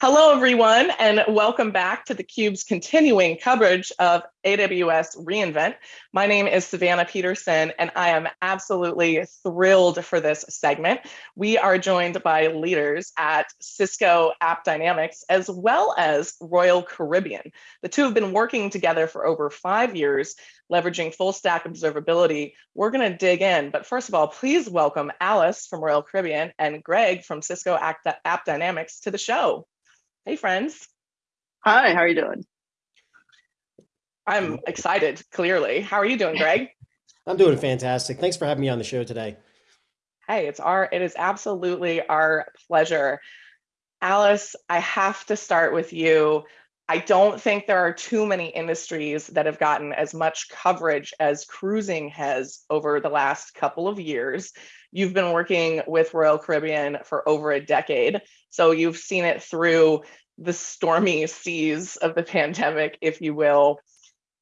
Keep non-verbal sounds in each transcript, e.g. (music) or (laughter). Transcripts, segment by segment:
Hello, everyone, and welcome back to theCUBE's continuing coverage of AWS reInvent. My name is Savannah Peterson, and I am absolutely thrilled for this segment. We are joined by leaders at Cisco AppDynamics, as well as Royal Caribbean. The two have been working together for over five years, leveraging full stack observability. We're gonna dig in, but first of all, please welcome Alice from Royal Caribbean and Greg from Cisco AppDynamics to the show. Hey, friends. Hi, how are you doing? I'm excited, clearly. How are you doing, Greg? (laughs) I'm doing fantastic. Thanks for having me on the show today. Hey, it's our it is absolutely our pleasure. Alice, I have to start with you. I don't think there are too many industries that have gotten as much coverage as cruising has over the last couple of years. You've been working with Royal Caribbean for over a decade, so you've seen it through the stormy seas of the pandemic, if you will.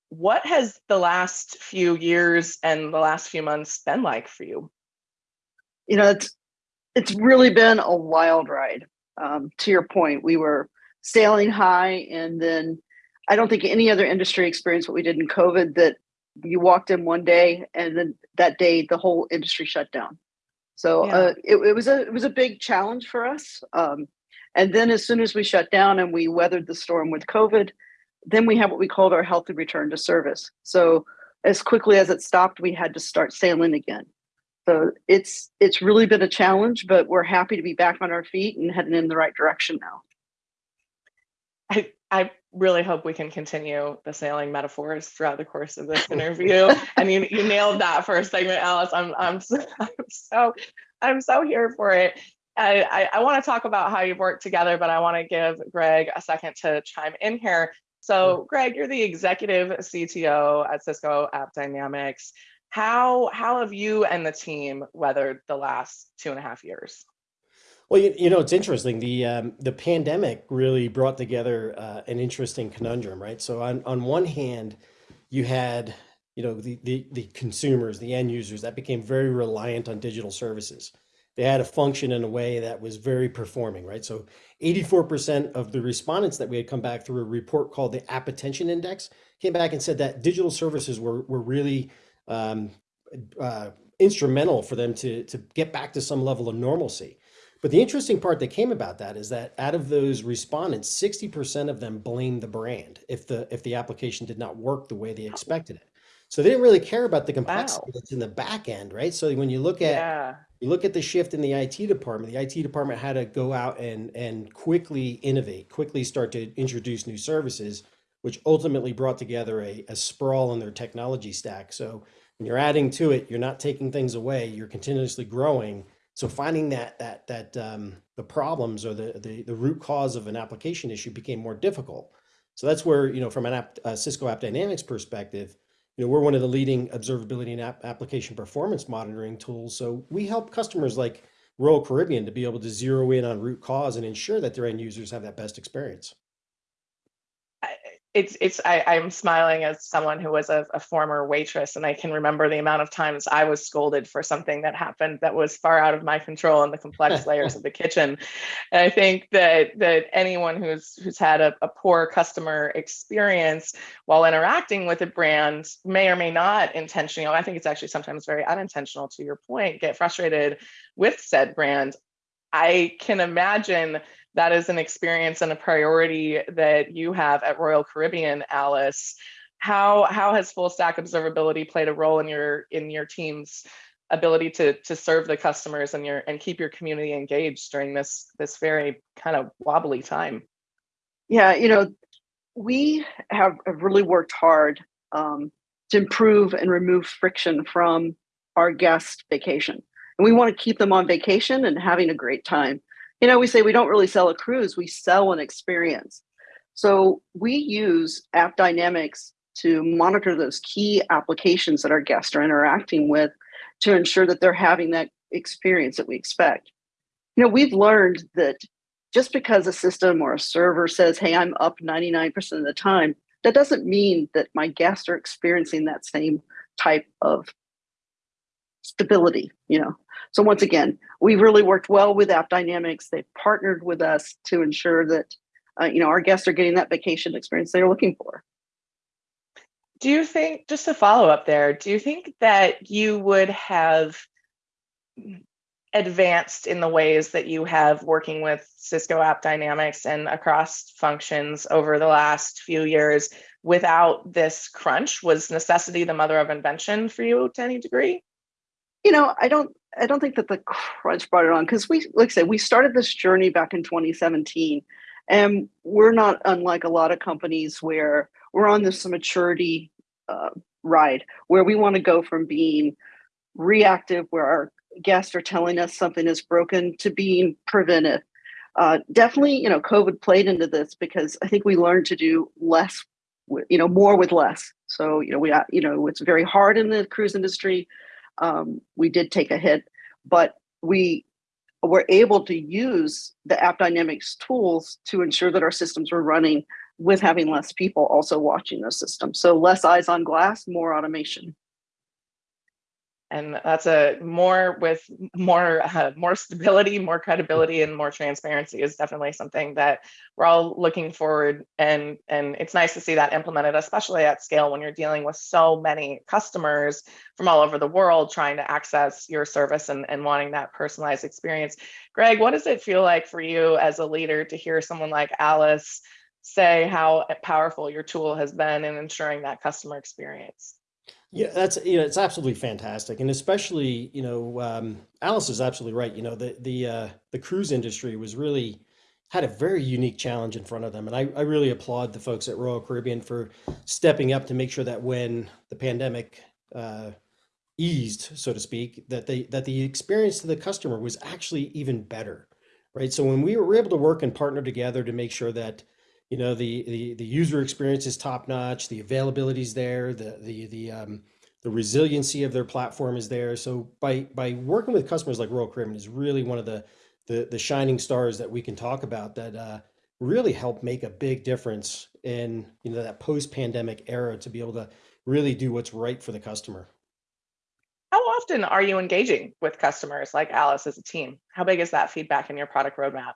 What has the last few years and the last few months been like for you? You know, it's it's really been a wild ride. Um, to your point, we were sailing high, and then I don't think any other industry experienced what we did in COVID. That you walked in one day, and then that day the whole industry shut down. So yeah. uh, it, it, was a it was a big challenge for us. Um, and then as soon as we shut down and we weathered the storm with COVID, then we had what we called our healthy return to service. So as quickly as it stopped, we had to start sailing again. So it's it's really been a challenge, but we're happy to be back on our feet and heading in the right direction now. I I really hope we can continue the sailing metaphors throughout the course of this (laughs) interview. and you, you nailed that first segment, Alice. I'm I'm so, (laughs) I'm so I'm so here for it. I, I, I want to talk about how you've worked together, but I want to give Greg a second to chime in here. So, Greg, you're the executive CTO at Cisco AppDynamics. How how have you and the team weathered the last two and a half years? Well, you, you know, it's interesting. The um, the pandemic really brought together uh, an interesting conundrum, right? So on, on one hand, you had, you know, the, the, the consumers, the end users that became very reliant on digital services. They had to function in a way that was very performing, right? So 84% of the respondents that we had come back through a report called the App Attention Index came back and said that digital services were, were really um, uh, instrumental for them to, to get back to some level of normalcy. But the interesting part that came about that is that out of those respondents, 60% of them blamed the brand if the if the application did not work the way they expected it. So they didn't really care about the complexity wow. that's in the back end, right? So when you look at yeah. you look at the shift in the IT department, the IT department had to go out and and quickly innovate, quickly start to introduce new services, which ultimately brought together a, a sprawl in their technology stack. So when you're adding to it, you're not taking things away, you're continuously growing so finding that that that um, the problems or the, the, the root cause of an application issue became more difficult. So that's where you know from an app, uh, Cisco AppDynamics perspective, you know we're one of the leading observability and app application performance monitoring tools. So we help customers like Royal Caribbean to be able to zero in on root cause and ensure that their end users have that best experience it's it's I, I'm smiling as someone who was a, a, former waitress, and I can remember the amount of times I was scolded for something that happened that was far out of my control in the complex (laughs) layers of the kitchen. And I think that that anyone who's who's had a, a poor customer experience while interacting with a brand may or may not intentionally, I think it's actually sometimes very unintentional to your point, get frustrated with said brand. I can imagine that is an experience and a priority that you have at Royal Caribbean, Alice. How how has full stack observability played a role in your in your team's ability to to serve the customers and your and keep your community engaged during this this very kind of wobbly time? Yeah, you know, we have really worked hard um, to improve and remove friction from our guest vacation. And we want to keep them on vacation and having a great time you know, we say we don't really sell a cruise, we sell an experience. So we use AppDynamics to monitor those key applications that our guests are interacting with to ensure that they're having that experience that we expect. You know, we've learned that just because a system or a server says, hey, I'm up 99% of the time, that doesn't mean that my guests are experiencing that same type of stability, you know. So once again, we really worked well with AppDynamics. They've partnered with us to ensure that uh, you know, our guests are getting that vacation experience they're looking for. Do you think, just a follow up there, do you think that you would have advanced in the ways that you have working with Cisco App Dynamics and across functions over the last few years without this crunch? Was necessity the mother of invention for you to any degree? You know, I don't I don't think that the crunch brought it on because we like I said, we started this journey back in 2017. And we're not unlike a lot of companies where we're on this maturity uh, ride where we want to go from being reactive, where our guests are telling us something is broken, to being preventive. Uh, definitely, you know, COVID played into this because I think we learned to do less, you know, more with less. So, you know, we, you know, it's very hard in the cruise industry. Um, we did take a hit, but we were able to use the App Dynamics tools to ensure that our systems were running with having less people also watching those systems. So less eyes on glass, more automation and that's a more with more uh, more stability more credibility and more transparency is definitely something that we're all looking forward and and it's nice to see that implemented especially at scale when you're dealing with so many customers from all over the world trying to access your service and, and wanting that personalized experience. Greg what does it feel like for you as a leader to hear someone like alice say how powerful your tool has been in ensuring that customer experience yeah, that's you know it's absolutely fantastic, and especially you know um, Alice is absolutely right. You know the the uh, the cruise industry was really had a very unique challenge in front of them, and I, I really applaud the folks at Royal Caribbean for stepping up to make sure that when the pandemic uh, eased, so to speak, that they that the experience to the customer was actually even better, right? So when we were able to work and partner together to make sure that you know the the the user experience is top notch the availability is there the the the um the resiliency of their platform is there. So by by working with customers like royal caribbean is really one of the the the shining stars that we can talk about that uh really help make a big difference in you know that post-pandemic era to be able to really do what's right for the customer. How often are you engaging with customers like alice as a team? How big is that feedback in your product roadmap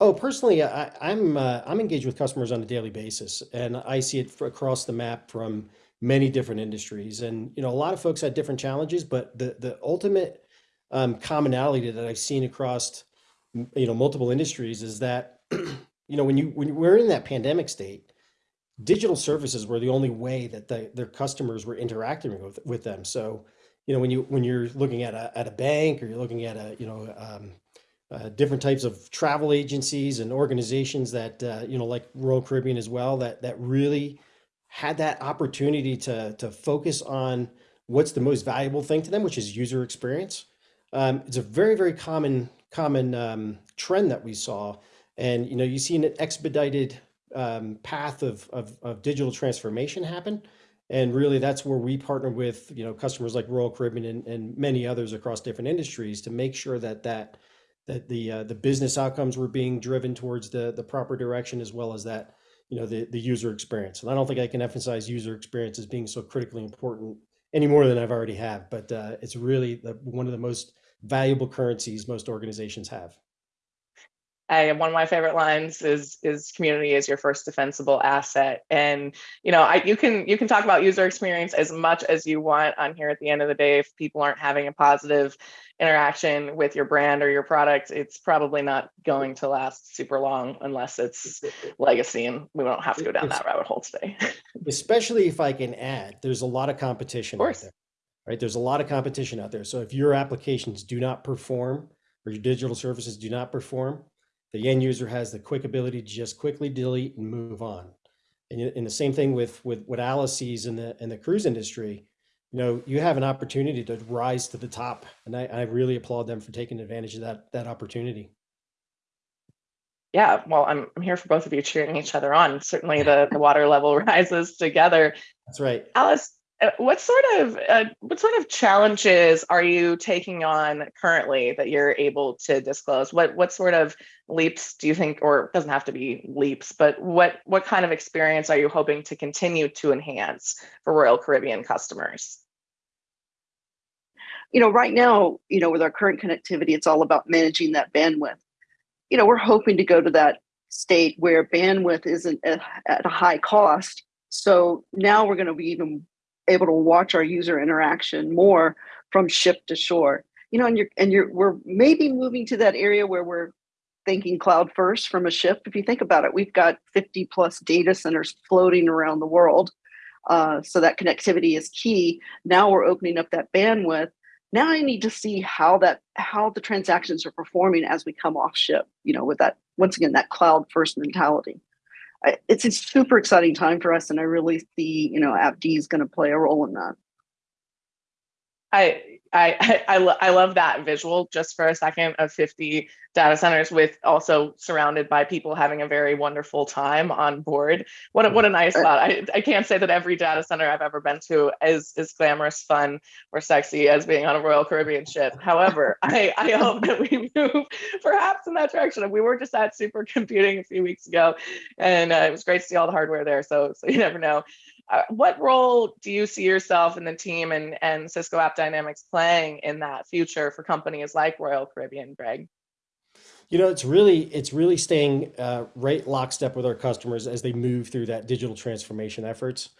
Oh, personally, I, I'm uh, I'm engaged with customers on a daily basis, and I see it across the map from many different industries. And you know, a lot of folks had different challenges, but the the ultimate um, commonality that I've seen across you know multiple industries is that (clears throat) you know when you when we're in that pandemic state, digital services were the only way that the, their customers were interacting with with them. So you know when you when you're looking at a at a bank or you're looking at a you know um, uh, different types of travel agencies and organizations that uh, you know like Royal Caribbean as well that that really had that opportunity to to focus on what's the most valuable thing to them, which is user experience. Um, it's a very very common common um, trend that we saw, and you know you see an expedited um, path of, of of digital transformation happen. And really, that's where we partner with you know customers like Royal Caribbean and, and many others across different industries to make sure that that that the uh, the business outcomes were being driven towards the the proper direction as well as that you know the the user experience. And i don't think i can emphasize user experience as being so critically important any more than i've already have but uh, it's really the, one of the most valuable currencies most organizations have I, one of my favorite lines is is community is your first defensible asset. And you know I you can you can talk about user experience as much as you want on here at the end of the day. If people aren't having a positive interaction with your brand or your product it's probably not going to last super long unless it's legacy and we don't have to go down that rabbit hole today. (laughs) Especially if I can add there's a lot of competition of out there right? There's a lot of competition out there. So if your applications do not perform or your digital services do not perform the end user has the quick ability to just quickly delete and move on. And, and the same thing with, with what Alice sees in the, in the cruise industry, you know, you have an opportunity to rise to the top. And I, I really applaud them for taking advantage of that, that opportunity. Yeah, well, I'm, I'm here for both of you cheering each other on. Certainly the, the water level (laughs) rises together. That's right. Alice, what sort of uh, what sort of challenges are you taking on currently that you're able to disclose? What what sort of leaps do you think, or it doesn't have to be leaps, but what what kind of experience are you hoping to continue to enhance for Royal Caribbean customers? You know, right now, you know, with our current connectivity, it's all about managing that bandwidth. You know, we're hoping to go to that state where bandwidth isn't at, at a high cost. So now we're going to be even able to watch our user interaction more from ship to shore. You know, and you're and you're we're maybe moving to that area where we're thinking cloud first from a ship. If you think about it, we've got 50 plus data centers floating around the world. Uh, so that connectivity is key. Now we're opening up that bandwidth. Now I need to see how that how the transactions are performing as we come off ship. You know, with that once again that cloud first mentality. It's a super exciting time for us, and I really see you know AppD is going to play a role in that. I I (laughs) I, I, I love that visual just for a second of 50 data centers with also surrounded by people having a very wonderful time on board. What a, what a nice thought. I, I can't say that every data center I've ever been to is is glamorous, fun, or sexy as being on a Royal Caribbean ship. However, (laughs) I, I hope that we (laughs) move perhaps in that direction. We were just at supercomputing a few weeks ago, and uh, it was great to see all the hardware there. So so you never know. Uh, what role do you see yourself and the team and, and Cisco AppDynamics playing in that future for companies like Royal Caribbean, Greg? You know, it's really it's really staying uh, right lockstep with our customers as they move through that digital transformation efforts.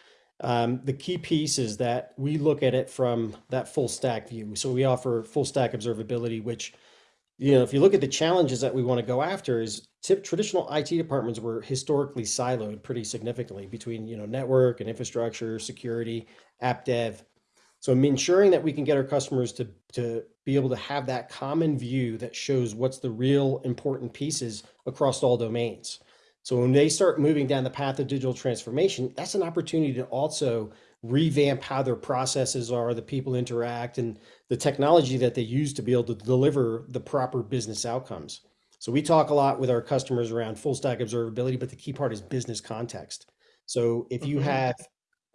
Um, the key piece is that we look at it from that full stack view. So we offer full stack observability, which you know, if you look at the challenges that we want to go after is traditional IT departments were historically siloed pretty significantly between, you know, network and infrastructure, security, app dev. So I'm ensuring that we can get our customers to, to be able to have that common view that shows what's the real important pieces across all domains. So when they start moving down the path of digital transformation, that's an opportunity to also revamp how their processes are, the people interact, and the technology that they use to be able to deliver the proper business outcomes. So we talk a lot with our customers around full stack observability, but the key part is business context. So if you mm-hmm. have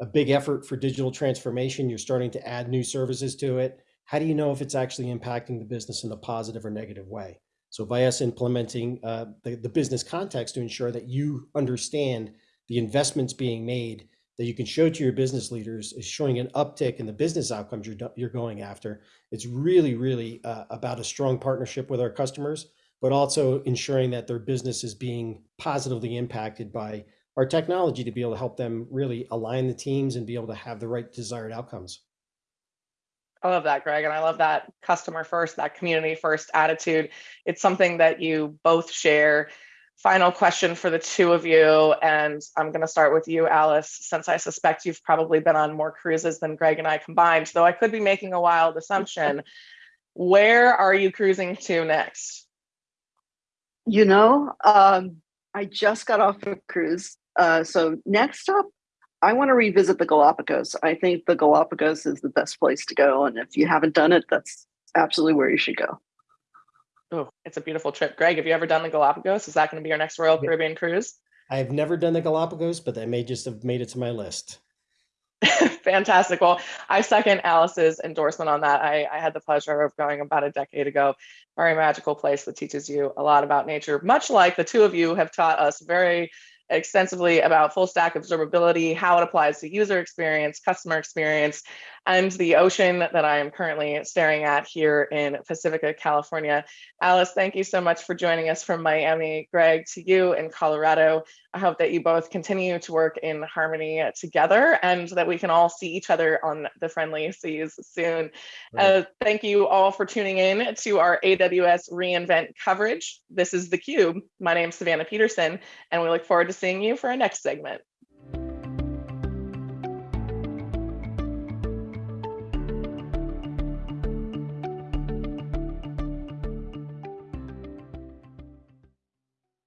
a big effort for digital transformation, you're starting to add new services to it. How do you know if it's actually impacting the business in a positive or negative way? So by us implementing uh, the, the business context to ensure that you understand the investments being made that you can show to your business leaders is showing an uptick in the business outcomes you're, you're going after. It's really, really uh, about a strong partnership with our customers, but also ensuring that their business is being positively impacted by our technology to be able to help them really align the teams and be able to have the right desired outcomes. I love that, Greg. And I love that customer first, that community first attitude. It's something that you both share final question for the two of you. And I'm going to start with you, Alice, since I suspect you've probably been on more cruises than Greg and I combined, though I could be making a wild assumption. (laughs) Where are you cruising to next? You know, um, I just got off a cruise. Uh, so next up, I want to revisit the Galapagos. I think the Galapagos is the best place to go. And if you haven't done it, that's absolutely where you should go. Oh, it's a beautiful trip. Greg, have you ever done the Galapagos? Is that going to be your next Royal Caribbean cruise? I've never done the Galapagos, but I may just have made it to my list. (laughs) Fantastic. Well, I second Alice's endorsement on that. I, I, had the pleasure of going about a decade ago. Very magical place that teaches you a lot about nature, much like the two of you have taught us very extensively about full stack observability, how it applies to user experience, customer experience, and the ocean that I am currently staring at here in Pacifica, California. Alice, thank you so much for joining us from Miami. Greg, to you in Colorado. I hope that you both continue to work in harmony together and that we can all see each other on the friendly seas soon. Right. Uh, thank you all for tuning in to our AWS reInvent coverage. This is theCUBE. My name is Savannah Peterson, and we look forward to seeing you for our next segment.